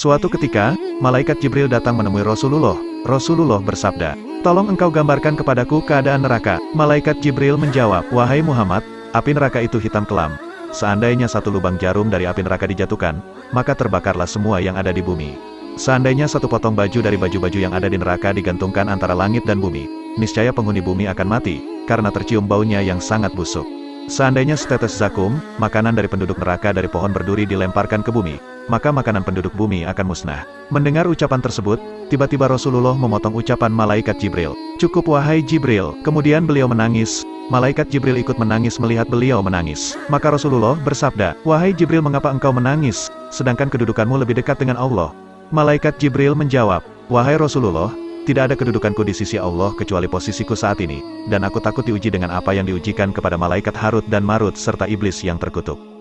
Suatu ketika, malaikat Jibril datang menemui Rasulullah. Rasulullah bersabda, Tolong engkau gambarkan kepadaku keadaan neraka. Malaikat Jibril menjawab, Wahai Muhammad, api neraka itu hitam kelam. Seandainya satu lubang jarum dari api neraka dijatuhkan, maka terbakarlah semua yang ada di bumi. Seandainya satu potong baju dari baju-baju yang ada di neraka digantungkan antara langit dan bumi, niscaya penghuni bumi akan mati, karena tercium baunya yang sangat busuk. Seandainya setetes zakum, makanan dari penduduk neraka dari pohon berduri dilemparkan ke bumi, maka makanan penduduk bumi akan musnah. Mendengar ucapan tersebut, tiba-tiba Rasulullah memotong ucapan malaikat Jibril. Cukup wahai Jibril, kemudian beliau menangis. Malaikat Jibril ikut menangis melihat beliau menangis. Maka Rasulullah bersabda, Wahai Jibril mengapa engkau menangis, sedangkan kedudukanmu lebih dekat dengan Allah? Malaikat Jibril menjawab, Wahai Rasulullah, tidak ada kedudukanku di sisi Allah kecuali posisiku saat ini, dan aku takut diuji dengan apa yang diujikan kepada malaikat Harut dan Marut serta iblis yang terkutuk.